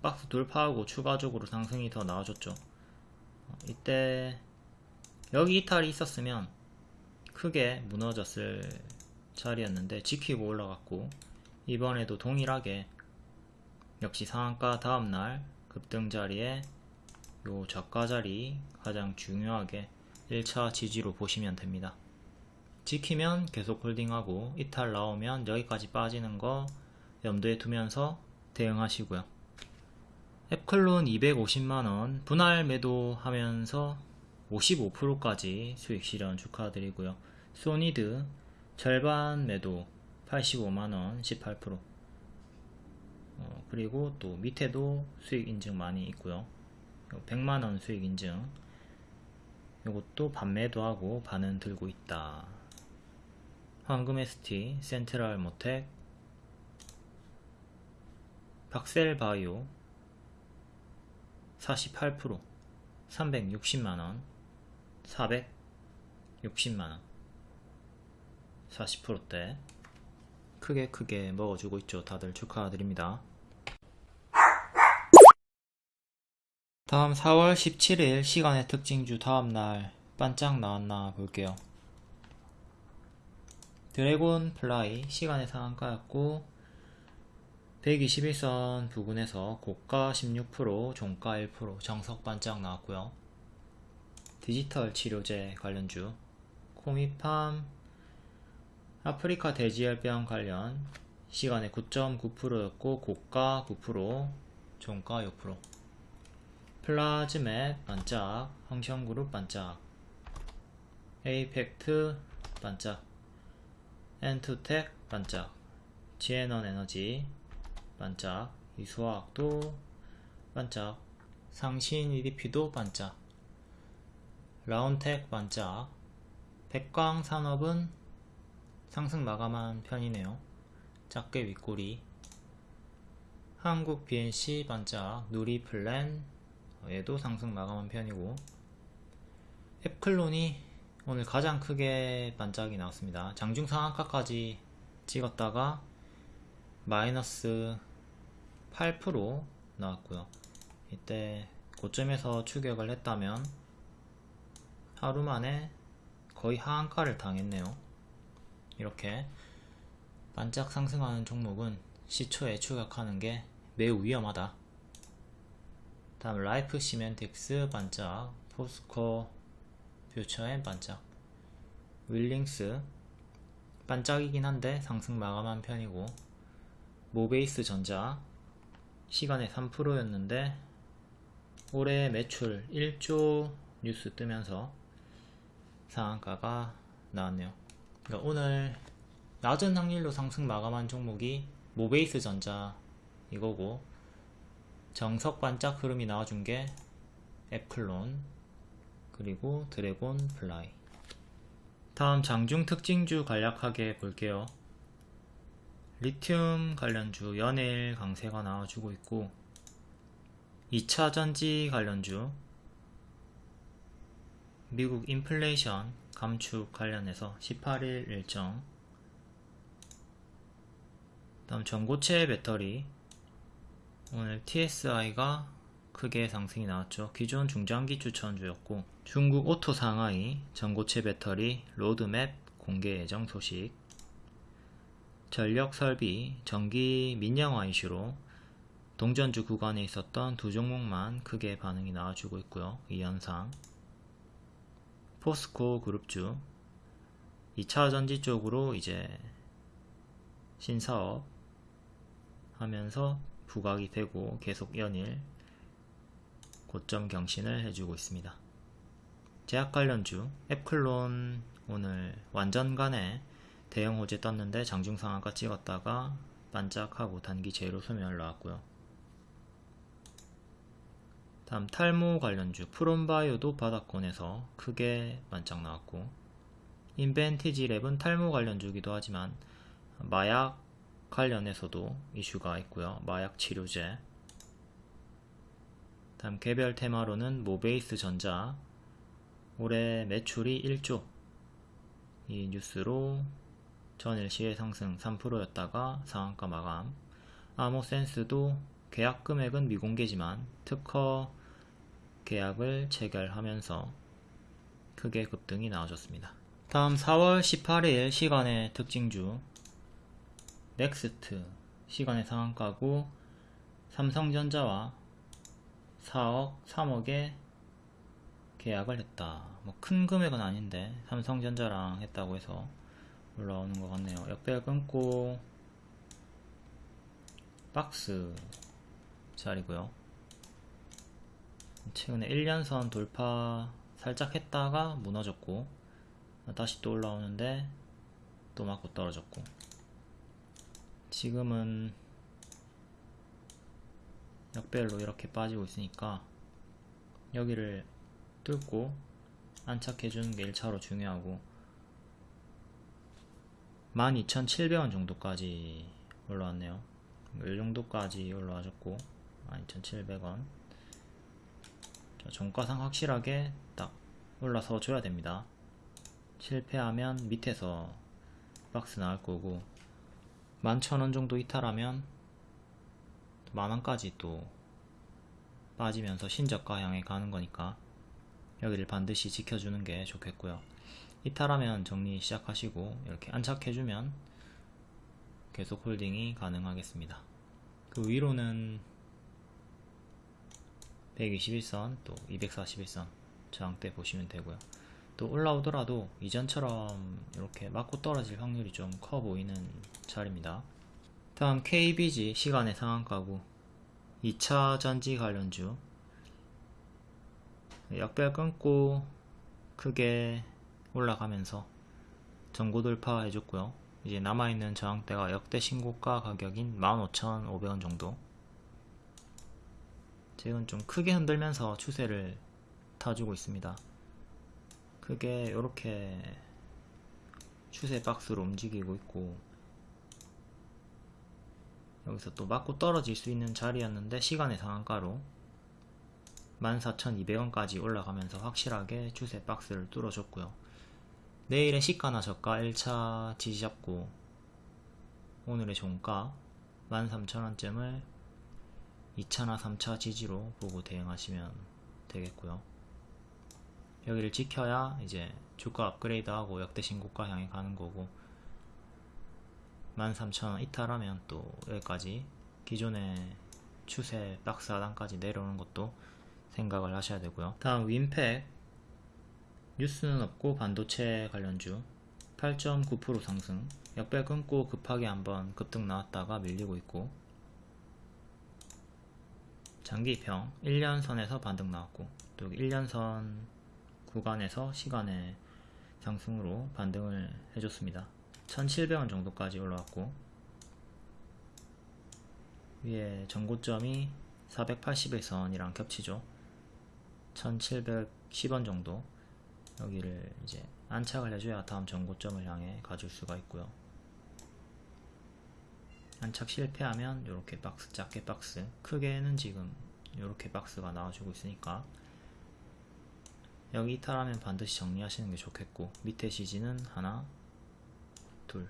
박스 돌파하고 추가적으로 상승이 더 나와줬죠 이때 여기 이탈이 있었으면 크게 무너졌을 자리였는데 지키고 올라갔고 이번에도 동일하게 역시 상한가 다음날 급등 자리에 요 저가 자리 가장 중요하게 1차 지지로 보시면 됩니다. 지키면 계속 홀딩하고 이탈 나오면 여기까지 빠지는 거 염두에 두면서 대응하시고요. 앱클론 250만원 분할 매도하면서 55%까지 수익 실현 축하드리고요. 소니드 절반 매도 85만원 18% 어, 그리고 또 밑에도 수익 인증 많이 있고요. 100만원 수익 인증 이것도 반매도 하고 반은 들고 있다 황금 ST, 센트럴 모텍 박셀바이오 48% 360만원 460만원 40%대 크게 크게 먹어주고 있죠 다들 축하드립니다 다음 4월 17일 시간외 특징주 다음날 반짝 나왔나 볼게요. 드래곤 플라이 시간외 상한가였고 120일선 부근에서 고가 16% 종가 1% 정석 반짝 나왔고요. 디지털 치료제 관련주 코미팜 아프리카 돼지열병 관련 시간외 9.9%였고 고가 9% 종가 6% 플라즈맵 반짝 황션그룹 반짝 에이펙트 반짝 엔투텍 반짝 지에넌 에너지 반짝. 이수화학도 반짝. 상신 EDP도 반짝. 라운텍 반짝. 백광산업은 상승 마감한 편이네요. 작게 윗꼬리. 한국 BNC 반짝. 누리플랜. 얘도 상승 마감한 편이고. 앱클론이 오늘 가장 크게 반짝이 나왔습니다. 장중 상한가까지 찍었다가 마이너스 8% 나왔고요. 이때 고점에서 추격을 했다면 하루 만에 거의 하한가를 당했네요. 이렇게 반짝 상승하는 종목은 시초에 추격하는 게 매우 위험하다. 다음 라이프시맨틱스 반짝 포스코 퓨처엠 반짝 윌링스 반짝이긴 한데 상승 마감한 편이고 모베이스 전자 시간외 3%였는데 올해 매출 1조 뉴스 뜨면서 상한가가 나왔네요. 그러니까 오늘 낮은 확률로 상승 마감한 종목이 모베이스 전자 이거고 정석 반짝 흐름이 나와준 게 앱클론 그리고 드래곤 플라이. 다음 장중 특징주 간략하게 볼게요 리튬 관련주 연일 강세가 나와주고 있고 2차전지 관련주 미국 인플레이션 감축 관련해서 18일 일정 다음 전고체 배터리 오늘 TSI가 크게 상승이 나왔죠. 기존 중장기 추천주였고 중국 오토 상하이 전고체 배터리 로드맵 공개 예정 소식 전력 설비 전기 민영화 이슈로 동전주 구간에 있었던 두 종목만 크게 반응이 나와주고 있고요. 이 현상 포스코 그룹주 2차 전지 쪽으로 이제 신사업 하면서 부각이 되고 계속 연일 고점 경신을 해주고 있습니다. 제약 관련주 앱클론 오늘 완전간에 대형 호재 떴는데 장중 상한가 찍었다가 반짝하고 단기 제로 소멸 나왔고요. 다음 탈모 관련주 프롬바이오도 바닥권에서 크게 반짝 나왔고 인벤티지 랩은 탈모 관련주기도 하지만 마약 관련해서도 이슈가 있고요. 마약 치료제 다음 개별 테마로는 모베이스 전자 올해 매출이 1조 이 뉴스로 전일 시의 상승 3%였다가 상한가 마감 아모센스도 계약 금액은 미공개지만 특허 계약을 체결하면서 크게 급등이 나와줬습니다. 다음 4월 18일 시간외 특징주 넥스트 시간외 상한가고 삼성전자와 4억, 3억에 계약을 했다. 뭐 큰 금액은 아닌데 삼성전자랑 했다고 해서 올라오는 것 같네요. 역배열 끊고 박스 자리고요. 최근에 1년선 돌파 살짝 했다가 무너졌고 다시 또 올라오는데 또 맞고 떨어졌고 지금은 역별로 이렇게 빠지고 있으니까 여기를 뚫고 안착해주는 게 1차로 중요하고 12,700원 정도까지 올라왔네요. 이 정도까지 올라와줬고 12,700원. 종가상 확실하게 딱 올라서 줘야 됩니다. 실패하면 밑에서 박스 나올 거고 11,000원 정도 이탈하면 만원까지 또 빠지면서 신저가 향해 가는 거니까 여기를 반드시 지켜주는 게 좋겠고요 이탈하면 정리 시작하시고 이렇게 안착해주면 계속 홀딩이 가능하겠습니다. 그 위로는 121선 또 241선 저항대 보시면 되고요. 또 올라오더라도 이전처럼 이렇게 맞고 떨어질 확률이 좀 커 보이는 자리입니다. 다음 KBG 시간의 상한가고 2차 전지 관련주. 역별 끊고 크게 올라가면서 전고 돌파 해줬고요. 이제 남아있는 저항대가 역대 신고가 가격인 15,500원 정도. 지금 좀 크게 흔들면서 추세를 타주고 있습니다. 크게 이렇게 추세 박스로 움직이고 있고 여기서 또 맞고 떨어질 수 있는 자리였는데 시간의 상한가로 14,200원까지 올라가면서 확실하게 추세 박스를 뚫어줬고요 내일의 시가나 저가? 1차 지지 잡고. 오늘의 종가 13,000원쯤을 2차나 3차 지지로 보고 대응하시면 되겠고요. 여기를 지켜야 이제 주가 업그레이드하고 역대 신고가 향해 가는 거고. 13,000원 이탈하면 또 여기까지 기존의 추세 박스 하단까지 내려오는 것도 생각을 하셔야 되고요. 다음 윈팩 뉴스는 없고 반도체 관련주 8.9% 상승 역배 끊고 급하게 한번 급등 나왔다가 밀리고 있고. 장기평 1년선에서 반등 나왔고 또 1년선 구간에서 시간의 상승으로 반등을 해줬습니다. 1700원 정도까지 올라왔고 위에 전고점이 480일선이랑 겹치죠. 1710원 정도 여기를 이제 안착을 해줘야 다음 전고점을 향해 가줄 수가 있고요. 안착 실패하면 이렇게 박스 작게 박스 크게는 지금 이렇게 박스가 나와주고 있으니까 여기 이탈하면 반드시 정리하시는 게 좋겠고 밑에 CG는 하나 둘.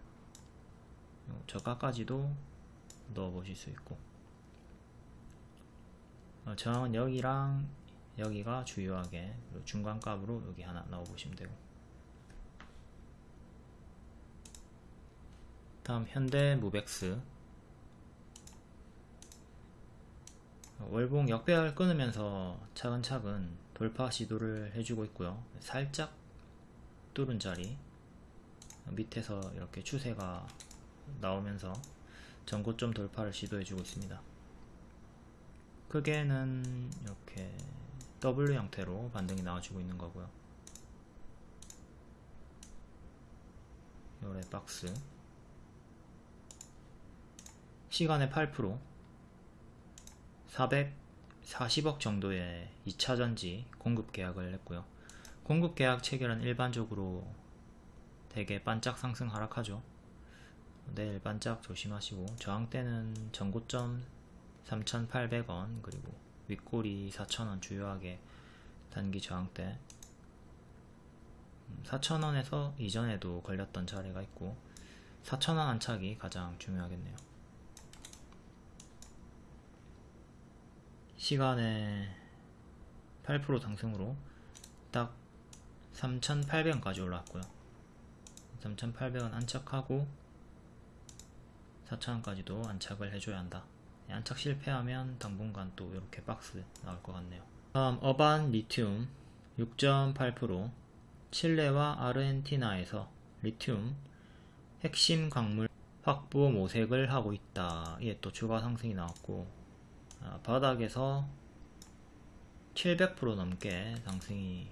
저가까지도 넣어 보실 수 있고. 어, 저항은 여기랑 여기가 주요하게 중간값으로 여기 하나 넣어 보시면 되고. 다음 현대 무백스. 월봉 역배열 끊으면서 차근차근 돌파 시도를 해주고 있고요. 살짝 뚫은 자리 밑에서 이렇게 추세가 나오면서 전고점 돌파를 시도해주고 있습니다. 크게는 이렇게 W 형태로 반등이 나와주고 있는 거고요. 요래 박스. 시간의 8% 440억 정도의 2차전지 공급 계약을 했고요. 공급 계약 체결은 일반적으로 되게 반짝 상승 하락하죠. 내일 반짝 조심하시고. 저항대는 전고점 3,800원 그리고 윗꼬리 4,000원 주요하게 단기 저항대 4,000원에서 음, 이전에도 걸렸던 자리가 있고 4,000원 안착이 가장 중요하겠네요. 시간에 8% 상승으로 딱 3,800원까지 올라왔고요. 3,800원 안착하고 4,000원까지도 안착을 해줘야 한다 안착 실패하면 당분간 또 이렇게 박스 나올 것 같네요. 다음 어반 리튬 6.8% 칠레와 아르헨티나에서 리튬 핵심 광물 확보 모색을 하고 있다. 이게 또 추가 상승이 나왔고 아, 바닥에서 700% 넘게 상승이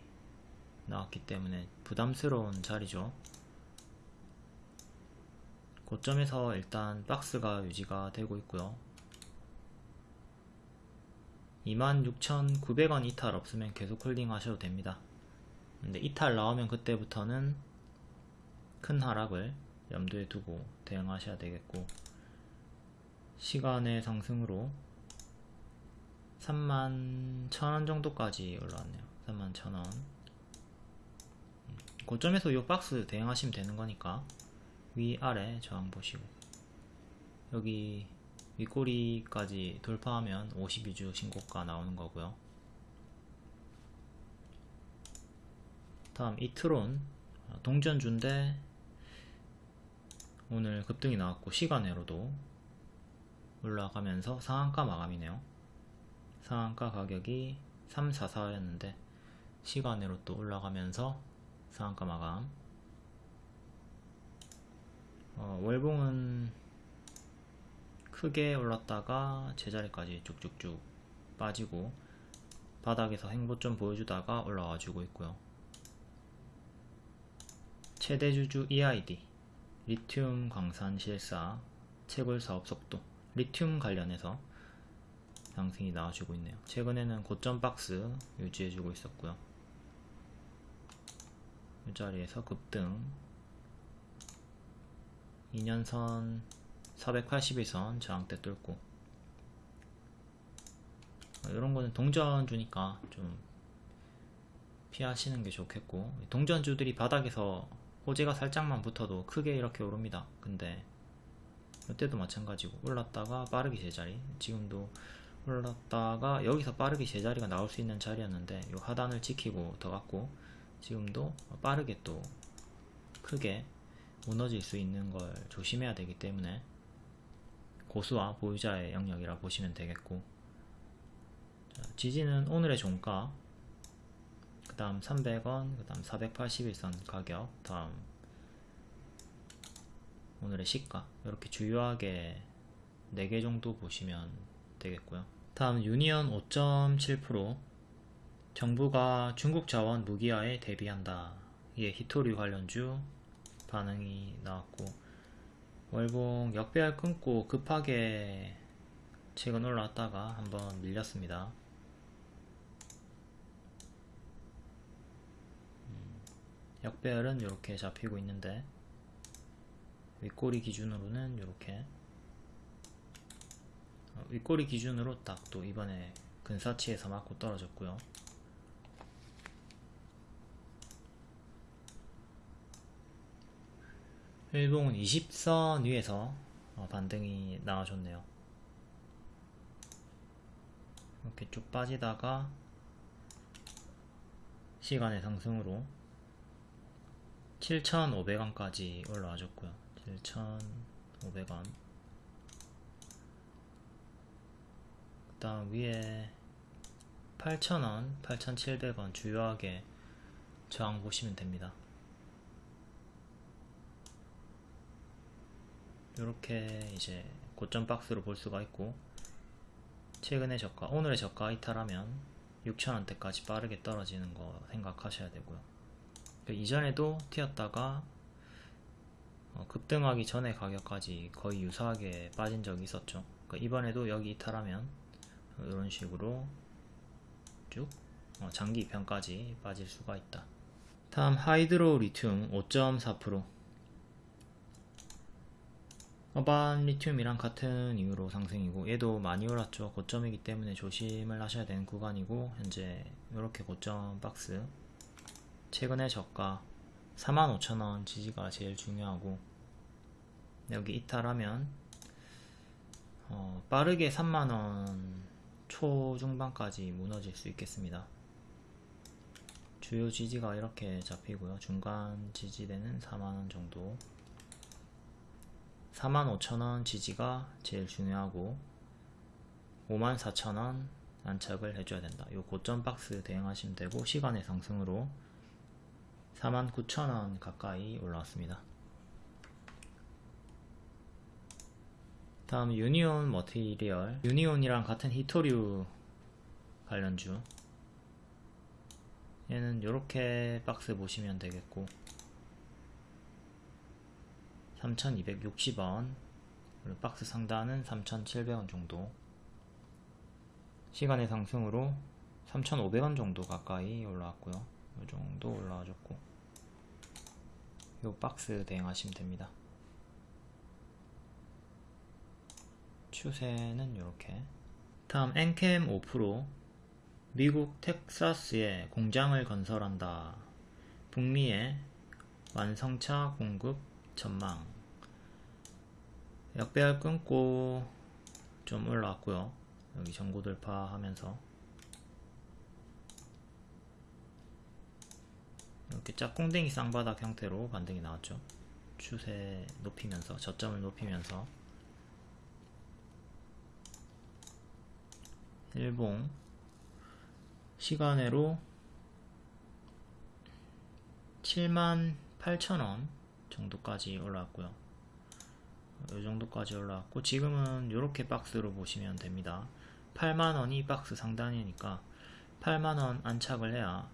나왔기 때문에 부담스러운 자리죠. 고점에서 일단 박스가 유지가 되고 있고요 26,900원 이탈 없으면 계속 홀딩 하셔도 됩니다. 근데 이탈 나오면 그때부터는 큰 하락을 염두에 두고 대응하셔야 되겠고 시간의 상승으로 31,000원 정도까지 올라왔네요. 31,000원. 음, 고점에서 이 박스 대응하시면 되는 거니까 위아래 저항 보시고 여기 윗꼬리까지 돌파하면 52주 신고가 나오는 거고요. 다음 이트론. 동전주인데 오늘 급등이 나왔고 시간으로도 올라가면서 상한가 마감이네요. 상한가 가격이 344였는데 시간으로 또 올라가면서 상한가 마감. 어, 월봉은 크게 올랐다가 제자리까지 쭉쭉쭉 빠지고 바닥에서 행보 좀 보여주다가 올라와 주고 있고요. 최대 주주 EID 리튬 광산 실사 채굴 사업 속도 리튬 관련해서 상승이 나와주고 있네요. 최근에는 고점 박스 유지해주고 있었고요. 이 자리에서 급등 2년선 481선 저항대 뚫고 이런 거는 동전주니까 좀 피하시는 게 좋겠고 동전주들이 바닥에서 호재가 살짝만 붙어도 크게 이렇게 오릅니다. 근데 이때도 마찬가지고 올랐다가 빠르게 제자리 지금도 올랐다가 여기서 빠르게 제자리가 나올 수 있는 자리였는데 이 하단을 지키고 더 갔고 지금도 빠르게 또 크게 무너질 수 있는 걸 조심해야 되기 때문에 고수와 보유자의 영역이라 보시면 되겠고. 자, 지지는 오늘의 종가 그 다음 300원 그 다음 481선 가격 다음 오늘의 시가 이렇게 주요하게 4개 정도 보시면 되겠고요. 다음 유니언 5.7% 정부가 중국 자원 무기화에 대비한다. 이게 히토리 관련주 반응이 나왔고 월봉 역배열 끊고 급하게 최근 올라왔다가 한번 밀렸습니다. 음, 역배열은 이렇게 잡히고 있는데 윗꼬리 기준으로는 이렇게 어, 윗꼬리 기준으로 딱 또 이번에 근사치에서 맞고 떨어졌고요 일봉은 20선 위에서 어, 반등이 나와줬네요. 이렇게 쭉 빠지다가 시간의 상승으로 7,500원까지 올라와줬고요. 7,500원. 그 다음 위에 8,000원, 8,700원 주요하게 저항 보시면 됩니다 이렇게 이제 고점 박스로 볼 수가 있고 최근의 저가, 오늘의 저가 이탈하면 6천원대까지 빠르게 떨어지는 거 생각하셔야 되고요. 그러니까 이전에도 튀었다가 어, 급등하기 전에 가격까지 거의 유사하게 빠진 적이 있었죠. 그러니까 이번에도 여기 이탈하면 이런 식으로 쭉 어, 장기 입현까지 빠질 수가 있다. 다음 하이드로 리튬 5.4% 어반 리튬이랑 같은 이유로 상승이고 얘도 많이 올랐죠. 고점이기 때문에 조심을 하셔야 되는 구간이고 현재 이렇게 고점 박스. 최근의 저가 45,000원 지지가 제일 중요하고 여기 이탈하면 어, 빠르게 3만원 초중반까지 무너질 수 있겠습니다. 주요 지지가 이렇게 잡히고요. 중간 지지대는 4만원 정도 45,000원 지지가 제일 중요하고 54,000원 안착을 해줘야 된다. 요 고점 박스 대응하시면 되고 시간의 상승으로 49,000원 가까이 올라왔습니다. 다음 유니온 머티리얼 유니온이랑 같은 히토류 관련주 얘는 이렇게 박스 보시면 되겠고 3260원. 박스 상단은 3700원 정도. 시간의 상승으로 3500원 정도 가까이 올라왔고요. 이 정도 올라와줬고. 이 박스 대응하시면 됩니다. 추세는 이렇게. 다음 엔캠 5% 미국 텍사스에 공장을 건설한다. 북미에 완성차 공급 전망 역배열 끊고 좀 올라왔고요. 여기 전고 돌파하면서. 이렇게 짝꿍댕이 쌍바닥 형태로 반등이 나왔죠. 추세 높이면서 저점을 높이면서. 일봉. 시간으로 78,000원 정도까지 올라왔고요 이 정도까지 올라왔고 지금은 이렇게 박스로 보시면 됩니다. 8만원이 박스 상단이니까 8만원 안착을 해야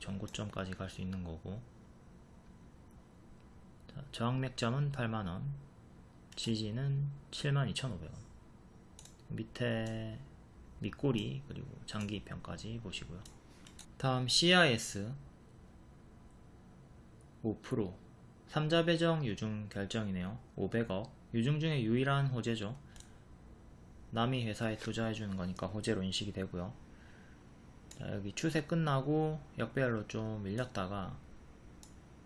전고점까지 갈 수 있는 거고. 자, 저항맥점은 8만원 지지는 72,500원. 밑에 밑꼬리 그리고 장기입편까지 보시고요. 다음 CIS 5% 3자 배정 유중 결정이네요. 500억 유중 중에 유일한 호재죠. 남이 회사에 투자해주는 거니까 호재로 인식이 되고요. 자, 여기 추세 끝나고 역배열로 좀 밀렸다가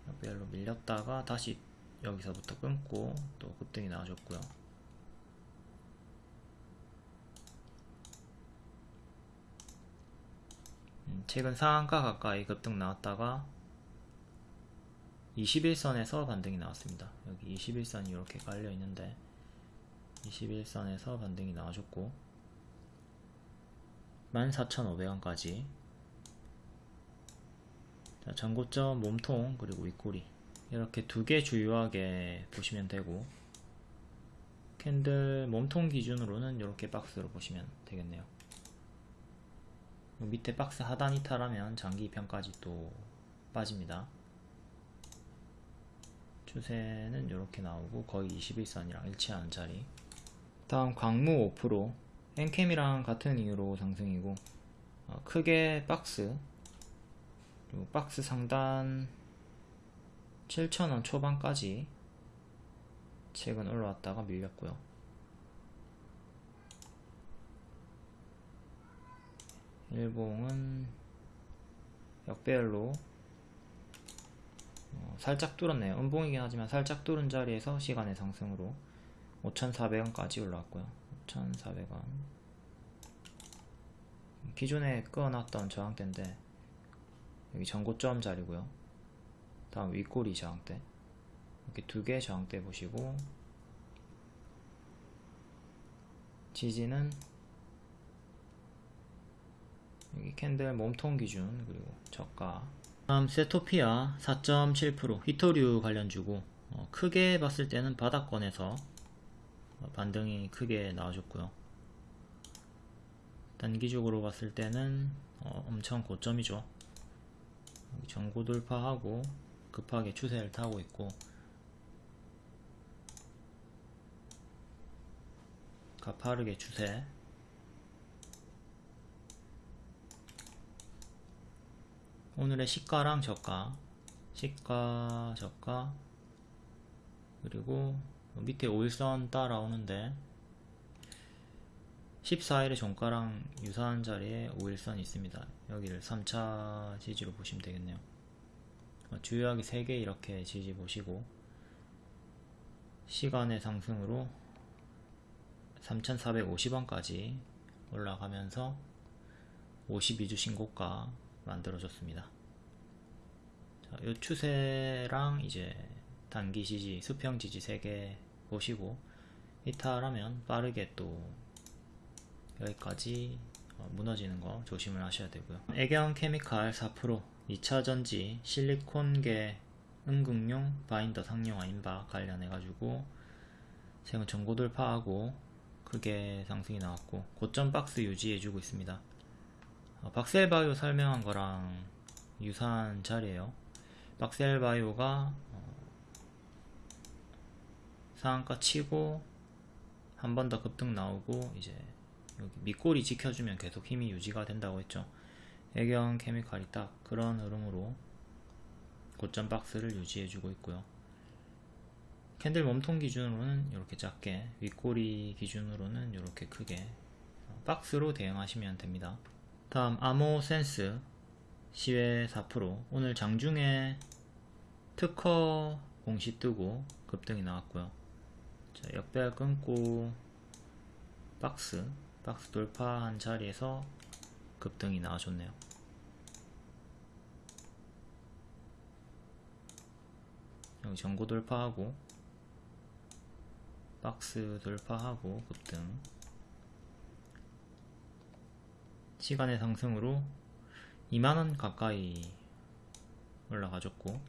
역배열로 밀렸다가 다시 여기서부터 끊고 또 급등이 나와줬고요. 음, 최근 상한가 가까이 급등 나왔다가 21선에서 반등이 나왔습니다. 여기 21선이 이렇게 깔려 있는데 21선에서 반등이 나와줬고 14,500원까지 전고점 몸통 그리고 윗꼬리 이렇게 두 개 주요하게 보시면 되고 캔들 몸통 기준으로는 이렇게 박스로 보시면 되겠네요. 밑에 박스 하단 이탈하면 장기 입편까지 또 빠집니다. 추세는 이렇게 나오고 거의 21선이랑 일치하는 자리. 다음 광무 5% 엔캠이랑 같은 이유로 상승이고 어, 크게 박스 그리고 박스 상단 7,000원 초반까지 최근 올라왔다가 밀렸고요. 일봉은 역배열로 어, 살짝 뚫었네요. 음봉이긴 하지만 살짝 뚫은 자리에서 시간의 상승으로 5,400원까지 올라왔고요. 5,400원 기존에 끊어놨던 저항대인데 여기 전고점 자리고요. 다음 윗꼬리 저항대 이렇게 두 개 저항대 보시고 지지는 여기 캔들 몸통 기준 그리고 저가 다음 세토피아 4.7% 히토류 관련주고 어, 크게 봤을 때는 바닥권에서 어, 반등이 크게 나와줬고요. 단기적으로 봤을 때는 어, 엄청 고점이죠. 전고 돌파하고 급하게 추세를 타고 있고. 가파르게 추세 오늘의 시가랑 저가. 시가 저가. 그리고 밑에 5일선 따라오는데 14일의 종가랑 유사한 자리에 5일선이 있습니다. 여기를 3차 지지로 보시면 되겠네요. 주요하게 3개 이렇게 지지 보시고 시간의 상승으로 3450원까지 올라가면서 52주 신고가 만들어졌습니다. 자, 이 추세랑 이제 단기 지지, 수평 지지 3개 보시고 이탈하면 빠르게 또 여기까지 어, 무너지는 거 조심을 하셔야 되고요. 애경 케미칼 4% 2차전지 실리콘계 응급용 바인더 상용화 인바 관련해 가지고 최근 전고 돌파하고 크게 상승이 나왔고 고점 박스 유지해주고 있습니다. 어, 박셀바이오 설명한 거랑 유사한 자리에요. 박셀바이오가 어, 상한가 치고 한 번 더 급등 나오고 이제 여기 밑꼬리 지켜주면 계속 힘이 유지가 된다고 했죠. 애경 케미칼이 딱 그런 흐름으로 고점 박스를 유지해주고 있고요. 캔들 몸통 기준으로는 이렇게 작게 윗꼬리 기준으로는 이렇게 크게 박스로 대응하시면 됩니다 다음 아모센스 시외 4% 오늘 장중에 특허 공시 뜨고 급등이 나왔고요. 자, 역배열 끊고 박스 박스 돌파한 자리에서 급등이 나와줬네요. 여기 전고 돌파하고 박스 돌파하고 급등 시간의 상승으로 2만원 가까이 올라가졌고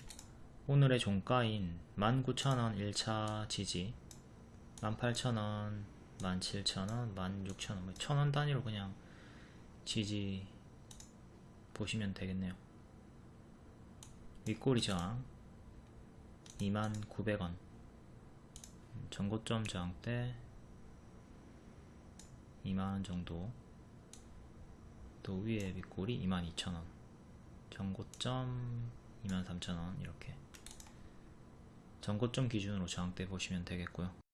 오늘의 종가인 19,000원 1차 지지 18,000원 17,000원 16,000원 1,000원 단위로 그냥 지지 보시면 되겠네요. 윗꼬리 저항 29,900원 전고점 저항대 2만원 정도 또 위에 윗꼬리 22,000원. 전고점 23,000원 이렇게. 전고점 기준으로 저항대 보시면 되겠고요